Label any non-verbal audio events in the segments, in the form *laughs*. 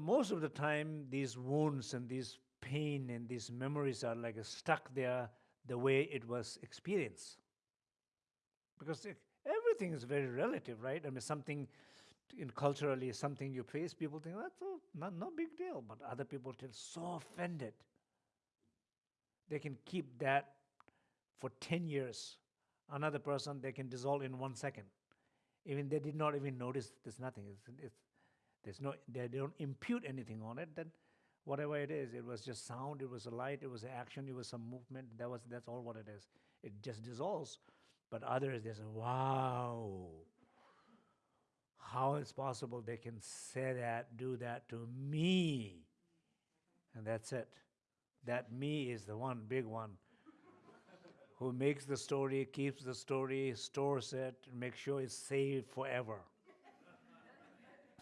Most of the time, these wounds and these pain and these memories are like stuck there the way it was experienced. Because everything is very relative, right? I mean, something in culturally, something you face, people think that's not no big deal, but other people feel so offended. They can keep that for 10 years. Another person, they can dissolve in one second. Even they did not even notice there's nothing. It's, it's, there's no, they don't impute anything on it, then whatever it is, it was just sound, it was a light, it was action, it was some movement, that was, that's all what it is. It just dissolves. But others, they say, wow, how is possible they can say that, do that to me? And that's it. That me is the one, big one, who makes the story, keeps the story, stores it, makes sure it's saved forever.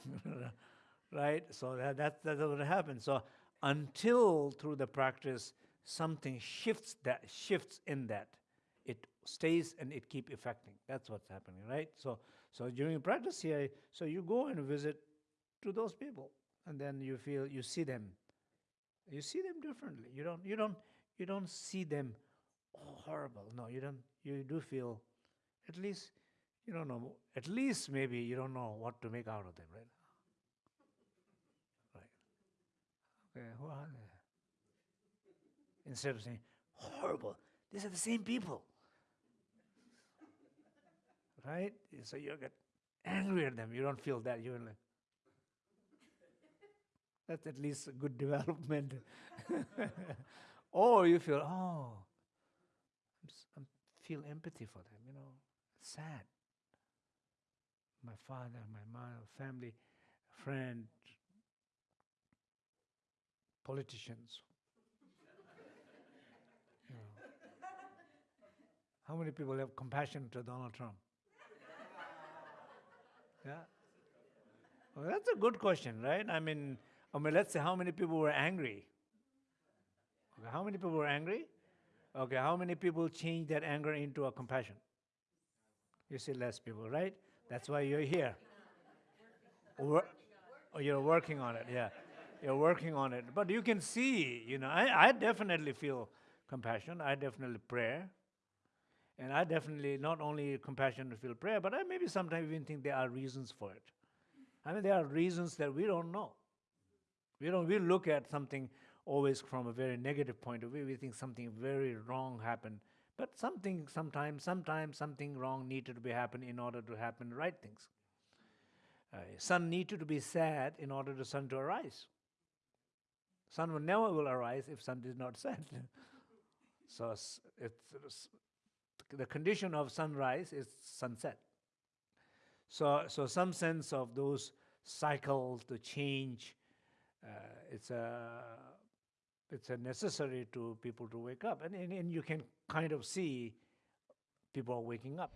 *laughs* right? So that, that, that's what happens. So until through the practice, something shifts that shifts in that, it stays and it keep affecting. That's what's happening, right? So so during practice here, so you go and visit to those people, and then you feel you see them. You see them differently. You don't you don't you don't see them horrible. No, you don't. You do feel, at least you don't know. At least maybe you don't know what to make out of them, right? Right. Okay, who are they? Instead of saying horrible, these are the same people right? So you get angry at them. You don't feel that. You're like, that's at least a good development. *laughs* or you feel, oh, i feel empathy for them, you know, sad. My father, my mother, family, friend, politicians. you know. How many people have compassion to Donald Trump? Yeah. Well, that's a good question, right? I mean, I mean, let's say how many people were angry? Okay, how many people were angry? Okay, how many people changed that anger into a compassion? You see less people, right? That's why you're here. Or, oh, you're working on it, yeah. You're working on it. But you can see, you know, I, I definitely feel compassion. I definitely pray. And I definitely not only compassion to feel prayer, but I maybe sometimes even think there are reasons for it. I mean, there are reasons that we don't know. We don't. We look at something always from a very negative point of view. We think something very wrong happened, but something sometimes, sometimes something wrong needed to be happen in order to happen right things. Uh, sun needed to be sad in order for sun to arise. Sun will never will arise if sun is not *laughs* sad. so it's, it's the condition of sunrise is sunset. So, so some sense of those cycles, the change, uh, it's a it's necessary to people to wake up. And, and, and you can kind of see people waking up.